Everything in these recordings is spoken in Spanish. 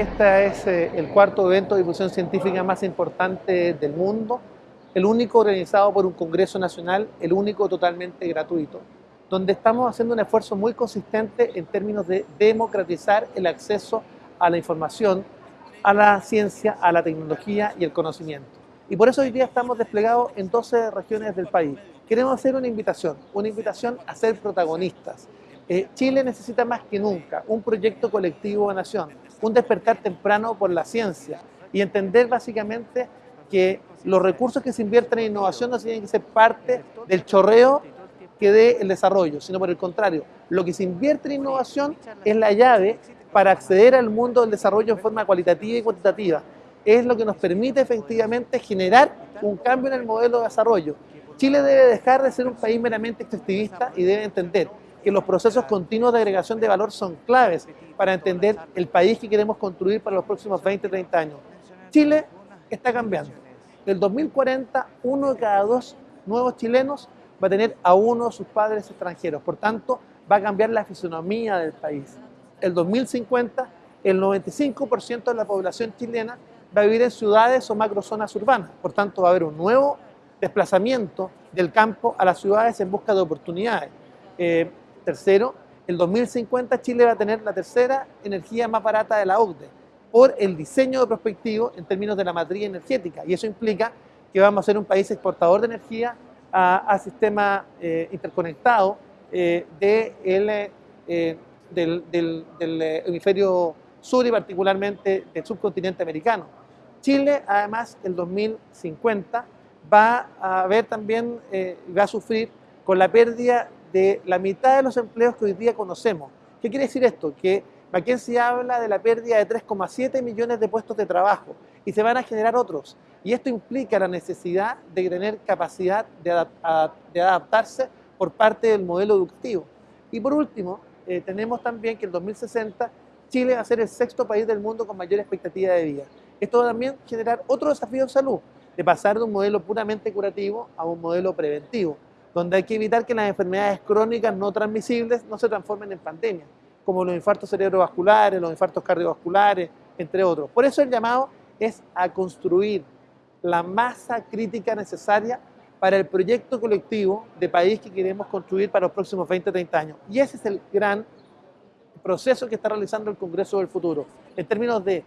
Este es eh, el cuarto evento de difusión científica más importante del mundo, el único organizado por un Congreso Nacional, el único totalmente gratuito, donde estamos haciendo un esfuerzo muy consistente en términos de democratizar el acceso a la información, a la ciencia, a la tecnología y el conocimiento. Y por eso hoy día estamos desplegados en 12 regiones del país. Queremos hacer una invitación, una invitación a ser protagonistas. Eh, Chile necesita más que nunca un proyecto colectivo de nación, un despertar temprano por la ciencia y entender básicamente que los recursos que se invierten en innovación no tienen que ser parte del chorreo que dé el desarrollo, sino por el contrario, lo que se invierte en innovación es la llave para acceder al mundo del desarrollo en forma cualitativa y cuantitativa. Es lo que nos permite efectivamente generar un cambio en el modelo de desarrollo. Chile debe dejar de ser un país meramente extractivista y debe entender que los procesos continuos de agregación de valor son claves para entender el país que queremos construir para los próximos 20, 30 años. Chile está cambiando. Del 2040, uno de cada dos nuevos chilenos va a tener a uno de sus padres extranjeros. Por tanto, va a cambiar la fisonomía del país. El 2050, el 95% de la población chilena va a vivir en ciudades o macrozonas urbanas. Por tanto, va a haber un nuevo desplazamiento del campo a las ciudades en busca de oportunidades. Eh, tercero, el 2050 Chile va a tener la tercera energía más barata de la OCDE por el diseño de prospectivo en términos de la matriz energética. Y eso implica que vamos a ser un país exportador de energía a, sistema eh, interconectado eh, eh, del, del, hemisferio sur y particularmente del subcontinente americano. Chile, además, el 2050 va a ver también, va a sufrir con la pérdida de la mitad de los empleos que hoy día conocemos. ¿Qué quiere decir esto? Que McKinsey habla de la pérdida de 3,7 millones de puestos de trabajo y se van a generar otros. Y esto implica la necesidad de tener capacidad de, adaptarse por parte del modelo educativo. Y por último, eh, tenemos también que en 2060 Chile va a ser el sexto país del mundo con mayor expectativa de vida. Esto va a también generar otro desafío en salud, de pasar de un modelo puramente curativo a un modelo preventivo, donde hay que evitar que las enfermedades crónicas no transmisibles no se transformen en pandemia como los infartos cerebrovasculares, los infartos cardiovasculares, entre otros. Por eso el llamado es a construir la masa crítica necesaria para el proyecto colectivo de país que queremos construir para los próximos 20, 30 años. Y ese es el gran proceso que está realizando el Congreso del Futuro, en términos de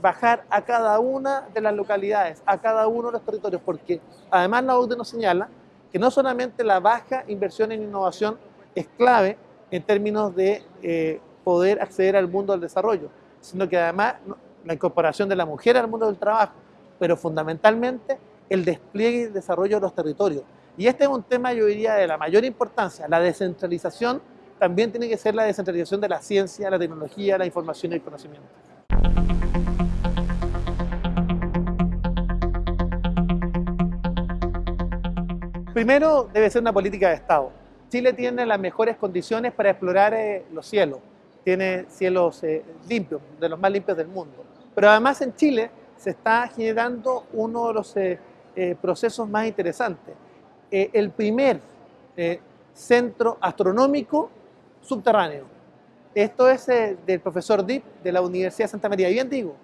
bajar a cada una de las localidades, a cada uno de los territorios, porque además la OCDE nos señala que no solamente la baja inversión en innovación es clave en términos de eh, poder acceder al mundo del desarrollo, sino que además la incorporación de la mujer al mundo del trabajo, pero fundamentalmente el despliegue y el desarrollo de los territorios. Y este es un tema, yo diría, de la mayor importancia. La descentralización también tiene que ser la descentralización de la ciencia, la tecnología, la información y el conocimiento. Primero, debe ser una política de Estado Chile tiene las mejores condiciones para explorar eh, los cielos. Tiene cielos eh, limpios, de los más limpios del mundo. Pero además en Chile se está generando uno de los eh, procesos más interesantes. el primer centro astronómico subterráneo. Esto es del profesor Deep de la Universidad de Santa María. Bien digo,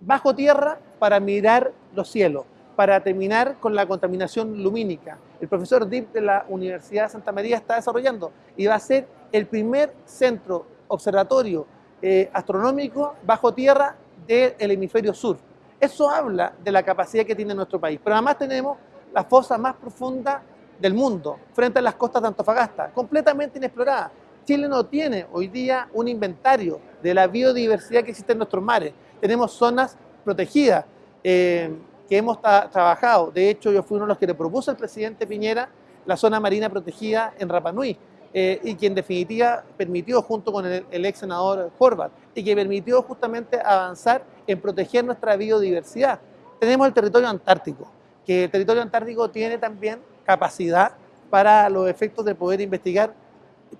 bajo tierra para mirar los cielos para terminar con la contaminación lumínica. El profesor Deep de la Universidad de Santa María está desarrollando y va a ser el primer centro observatorio eh, astronómico bajo tierra del hemisferio sur. Eso habla de la capacidad que tiene nuestro país. Pero además tenemos la fosa más profunda del mundo, frente a las costas de Antofagasta, completamente inexplorada. Chile no tiene hoy día un inventario de la biodiversidad que existe en nuestros mares. Tenemos zonas protegidas. Eh, que hemos trabajado. De hecho, yo fui uno de los que le propuso al presidente Piñera la zona marina protegida en Rapanui, eh, y que en definitiva permitió, junto con el, ex senador Horvath, y que permitió justamente avanzar en proteger nuestra biodiversidad. Tenemos el territorio antártico, que el territorio antártico tiene también capacidad para los efectos de poder investigar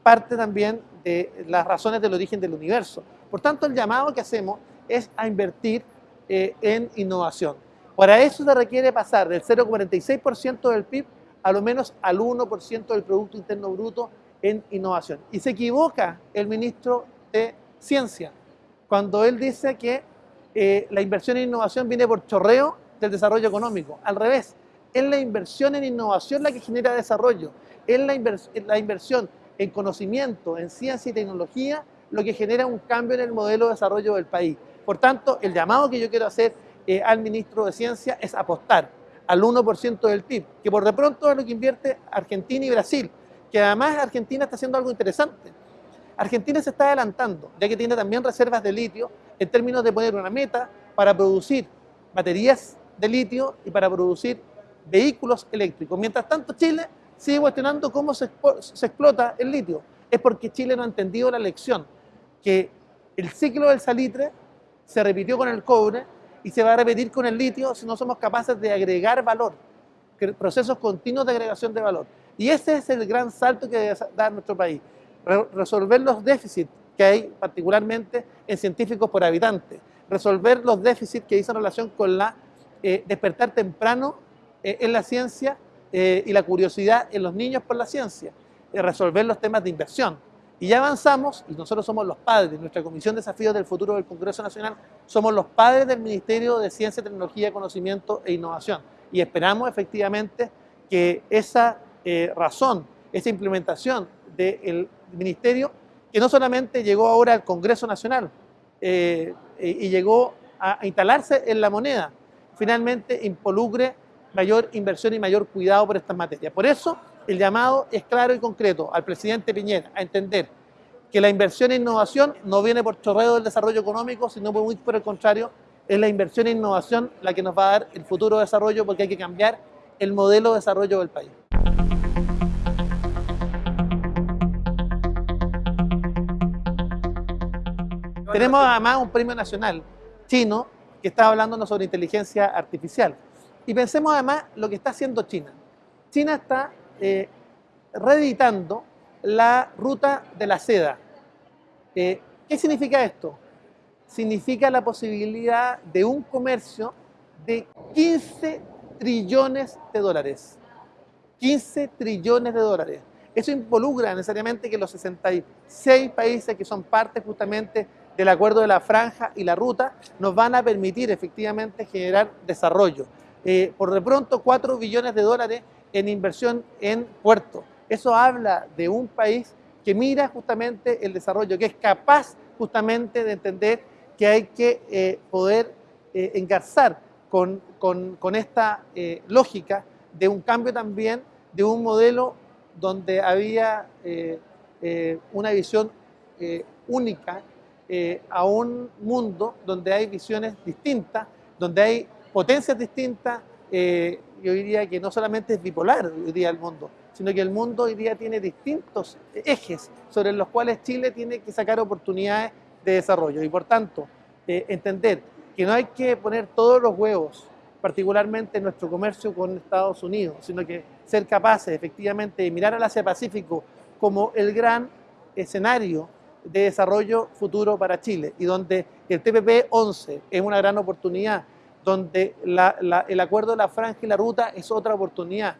parte también de las razones del origen del universo. Por tanto, el llamado que hacemos es a invertir eh, en innovación. Para eso se requiere pasar del 0,46% del PIB a lo menos al 1% del Producto Interno Bruto en innovación. Y se equivoca el ministro de Ciencia cuando él dice que eh, la inversión en innovación viene por chorreo del desarrollo económico. Al revés, es la inversión en innovación la que genera desarrollo, es la, la inversión en conocimiento, en ciencia y tecnología, lo que genera un cambio en el modelo de desarrollo del país. Por tanto, el llamado que yo quiero hacer eh, al ministro de Ciencia es apostar al 1% del PIB, que por de pronto es lo que invierte Argentina y Brasil, que además Argentina está haciendo algo interesante. Argentina se está adelantando, ya que tiene también reservas de litio en términos de poner una meta para producir baterías de litio y para producir vehículos eléctricos. Mientras tanto, Chile sigue cuestionando cómo se, se explota el litio. Es porque Chile no ha entendido la lección, que el ciclo del salitre se repitió con el cobre y se va a repetir con el litio si no somos capaces de agregar valor, procesos continuos de agregación de valor. Y ese es el gran salto que debe dar nuestro país, resolver los déficits que hay particularmente en científicos por habitante, resolver los déficits que dicen relación con la eh, despertar temprano eh, en la ciencia eh, y la curiosidad en los niños por la ciencia, resolver los temas de inversión, y ya avanzamos, y nosotros somos los padres, nuestra Comisión de Desafíos del Futuro del Congreso Nacional, somos los padres del Ministerio de Ciencia, Tecnología, Conocimiento e Innovación. Y esperamos efectivamente que esa eh, razón, esa implementación del Ministerio, que no solamente llegó ahora al Congreso Nacional eh, y llegó a instalarse en la moneda, finalmente involucre mayor inversión y mayor cuidado por estas materias. Por eso, el llamado es claro y concreto al presidente Piñera a entender que la inversión en innovación no viene por chorreo del desarrollo económico, sino muy por el contrario, es la inversión en innovación la que nos va a dar el futuro desarrollo porque hay que cambiar el modelo de desarrollo del país. Tenemos además un premio nacional chino que está hablándonos sobre inteligencia artificial. Y pensemos además lo que está haciendo China. China está eh, reeditando la ruta de la seda. Eh, ¿Qué significa esto? Significa la posibilidad de un comercio de 15 trillones de dólares. 15 trillones de dólares. Eso involucra necesariamente que los 66 países que son parte justamente del acuerdo de la franja y la ruta nos van a permitir efectivamente generar desarrollo. Eh, por de pronto 4 billones de dólares en inversión en puertos. Eso habla de un país que mira justamente el desarrollo, que es capaz justamente de entender que hay que eh, poder eh, engarzar con, esta eh, lógica de un cambio también de un modelo donde había una visión única a un mundo donde hay visiones distintas, donde hay potencias distintas, yo diría que no solamente es bipolar hoy día el mundo, sino que el mundo hoy día tiene distintos ejes sobre los cuales Chile tiene que sacar oportunidades de desarrollo. Y por tanto, eh, entender que no hay que poner todos los huevos, particularmente en nuestro comercio con Estados Unidos, sino que ser capaces efectivamente de mirar al Asia Pacífico como el gran escenario de desarrollo futuro para Chile y donde el TPP 11 es una gran oportunidad donde el acuerdo de la franja y la ruta es otra oportunidad.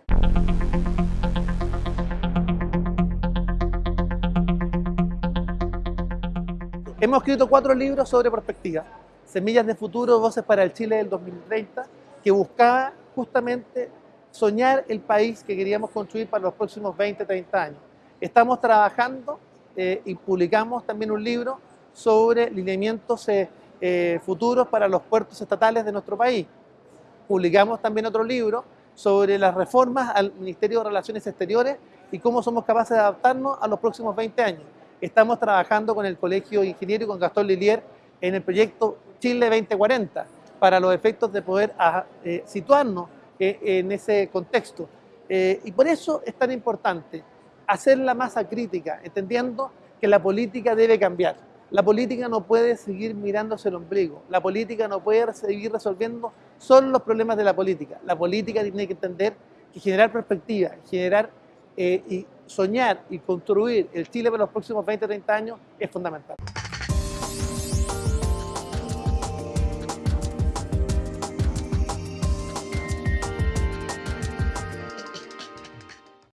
Hemos escrito cuatro libros sobre perspectiva, Semillas de Futuro, Voces para el Chile del 2030, que buscaba justamente soñar el país que queríamos construir para los próximos 20, 30 años. Estamos trabajando eh, y publicamos también un libro sobre lineamientos eh, eh, futuros para los puertos estatales de nuestro país. Publicamos también otro libro sobre las reformas al Ministerio de Relaciones Exteriores y cómo somos capaces de adaptarnos a los próximos 20 años. Estamos trabajando con el Colegio Ingeniero y con Gastón Lilier en el proyecto Chile 2040 para los efectos de poder ah, eh, situarnos eh, en ese contexto. y por eso es tan importante hacer la masa crítica, entendiendo que la política debe cambiar. La política no puede seguir mirándose el ombligo. La política no puede seguir resolviendo solo los problemas de la política. La política tiene que entender que generar perspectiva, generar eh, y soñar y construir el Chile para los próximos 20, 30 años es fundamental.